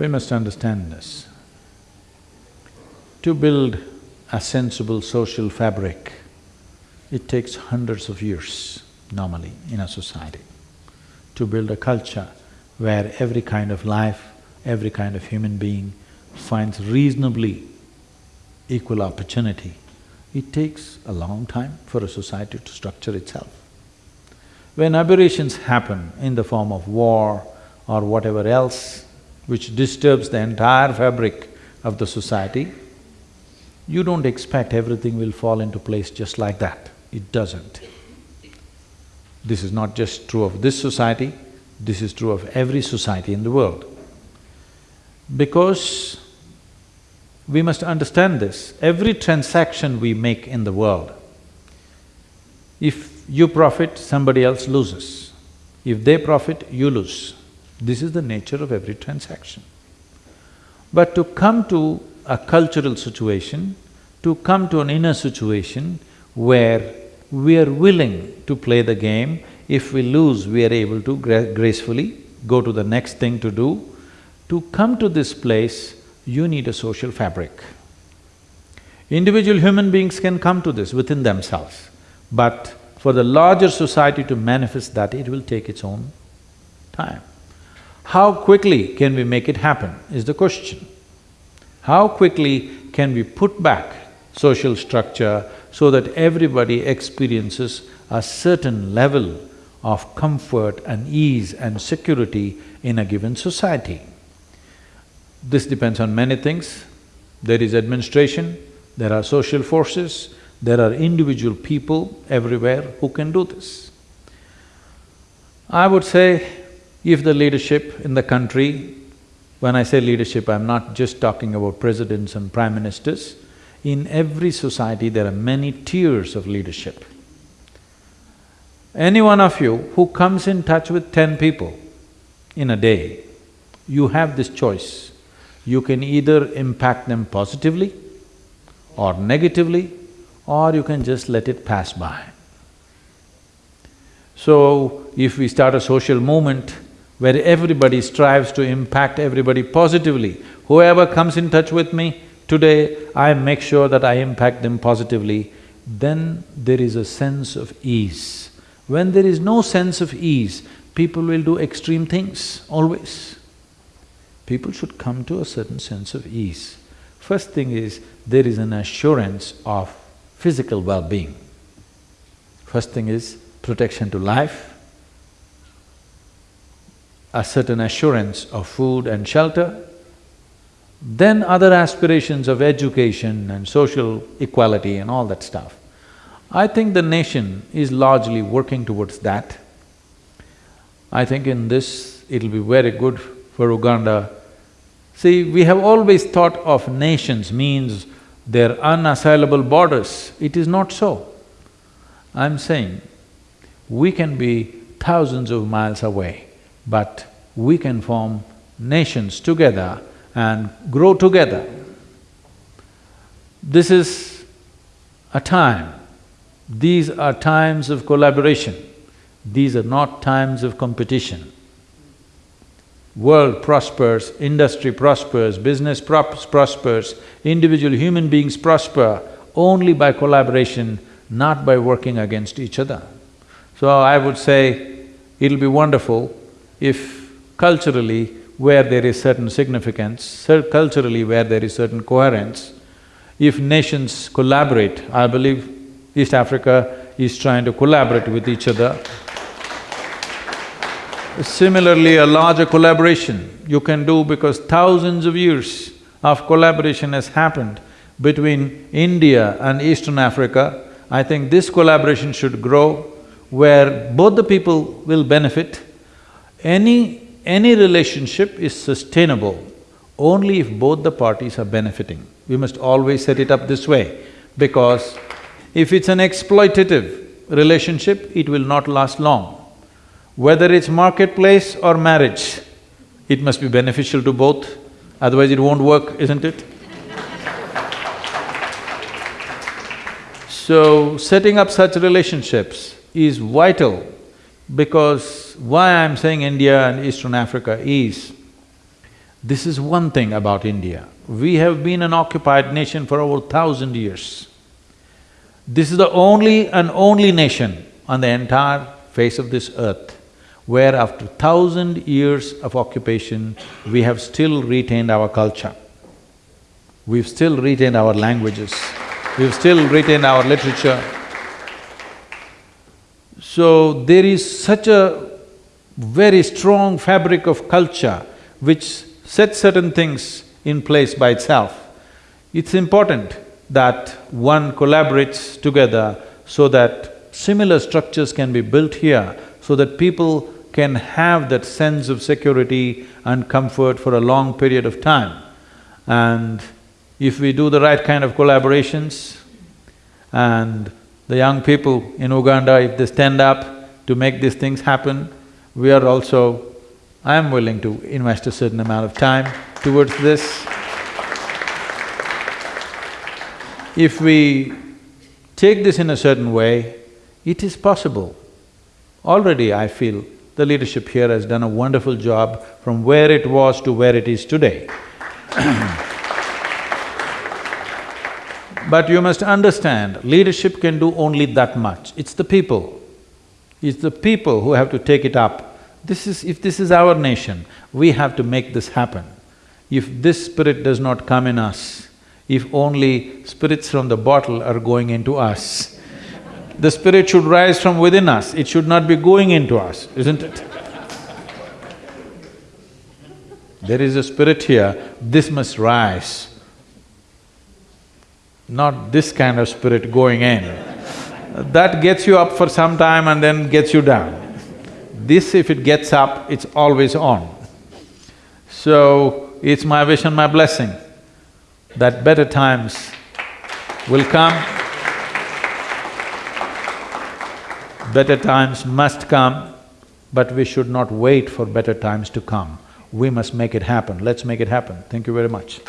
We must understand this. To build a sensible social fabric, it takes hundreds of years normally in a society. To build a culture where every kind of life, every kind of human being finds reasonably equal opportunity, it takes a long time for a society to structure itself. When aberrations happen in the form of war or whatever else which disturbs the entire fabric of the society, you don't expect everything will fall into place just like that. It doesn't. This is not just true of this society, this is true of every society in the world. Because we must understand this, every transaction we make in the world, if you profit, somebody else loses. If they profit, you lose. This is the nature of every transaction. But to come to a cultural situation, to come to an inner situation where we are willing to play the game, if we lose, we are able to gra gracefully go to the next thing to do. To come to this place, you need a social fabric. Individual human beings can come to this within themselves, but for the larger society to manifest that, it will take its own time. How quickly can we make it happen is the question. How quickly can we put back social structure so that everybody experiences a certain level of comfort and ease and security in a given society? This depends on many things. There is administration, there are social forces, there are individual people everywhere who can do this. I would say if the leadership in the country, when I say leadership, I'm not just talking about presidents and prime ministers, in every society there are many tiers of leadership. Any one of you who comes in touch with ten people in a day, you have this choice. You can either impact them positively or negatively, or you can just let it pass by. So, if we start a social movement where everybody strives to impact everybody positively, whoever comes in touch with me, today I make sure that I impact them positively, then there is a sense of ease. When there is no sense of ease, people will do extreme things, always. People should come to a certain sense of ease. First thing is, there is an assurance of physical well-being. First thing is protection to life, a certain assurance of food and shelter, then other aspirations of education and social equality and all that stuff. I think the nation is largely working towards that. I think in this, it'll be very good for Uganda. See, we have always thought of nations means their unassailable borders. It is not so. I'm saying, we can be thousands of miles away, but we can form nations together and grow together. This is a time, these are times of collaboration, these are not times of competition. World prospers, industry prospers, business prospers, individual human beings prosper only by collaboration, not by working against each other. So I would say it'll be wonderful if culturally, where there is certain significance, culturally where there is certain coherence, if nations collaborate, I believe East Africa is trying to collaborate with each other. Similarly, a larger collaboration you can do because thousands of years of collaboration has happened between India and Eastern Africa. I think this collaboration should grow where both the people will benefit. Any… any relationship is sustainable only if both the parties are benefiting. We must always set it up this way because if it's an exploitative relationship, it will not last long. Whether it's marketplace or marriage, it must be beneficial to both, otherwise it won't work, isn't it? so, setting up such relationships is vital because why I'm saying India and Eastern Africa is This is one thing about India. We have been an occupied nation for over thousand years. This is the only and only nation on the entire face of this earth where after thousand years of occupation, we have still retained our culture. We've still retained our languages, we've still retained our literature. So there is such a very strong fabric of culture which sets certain things in place by itself. It's important that one collaborates together so that similar structures can be built here so that people can have that sense of security and comfort for a long period of time. And if we do the right kind of collaborations and the young people in Uganda, if they stand up to make these things happen, we are also… I am willing to invest a certain amount of time towards this. If we take this in a certain way, it is possible. Already I feel the leadership here has done a wonderful job from where it was to where it is today. But you must understand, leadership can do only that much. It's the people. It's the people who have to take it up. This is… if this is our nation, we have to make this happen. If this spirit does not come in us, if only spirits from the bottle are going into us, the spirit should rise from within us, it should not be going into us, isn't it? There is a spirit here, this must rise not this kind of spirit going in. That gets you up for some time and then gets you down. This, if it gets up, it's always on. So, it's my wish and my blessing that better times will come. Better times must come, but we should not wait for better times to come. We must make it happen. Let's make it happen. Thank you very much.